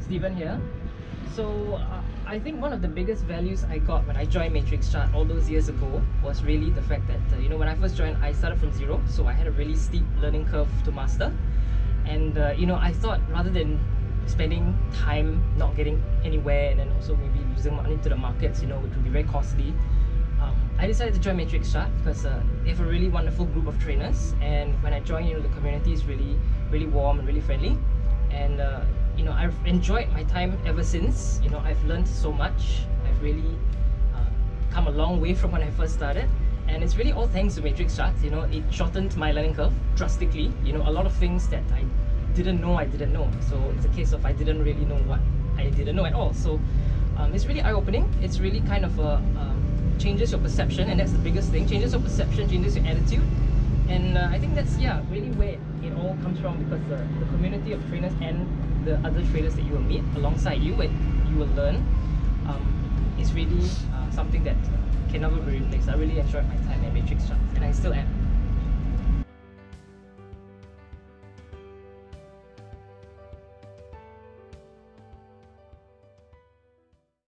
Stephen here. So uh, I think one of the biggest values I got when I joined Matrix Chart all those years ago was really the fact that uh, you know when I first joined I started from zero so I had a really steep learning curve to master. And uh, you know I thought rather than spending time not getting anywhere and then also maybe losing money to the markets you know which would be very costly um, I decided to join Matrix Chart because uh, they have a really wonderful group of trainers. And when I joined you know the community is really really warm and really friendly and uh, you know I've enjoyed my time ever since. You know I've learned so much. I've really uh, come a long way from when I first started. And it's really all thanks to Matrix Charts. You know it shortened my learning curve drastically. You know a lot of things that I didn't know I didn't know. So it's a case of I didn't really know what I didn't know at all. So um, it's really eye-opening. It's really kind of a um, changes your perception and that's the biggest thing. Changes your perception changes your attitude and uh, I think that's yeah really where it all comes from because the, the community of trainers and the other traders that you will meet alongside you and you will learn um, is really uh, something that can never be replaced. I really enjoyed my time at Matrix Charts and I still am.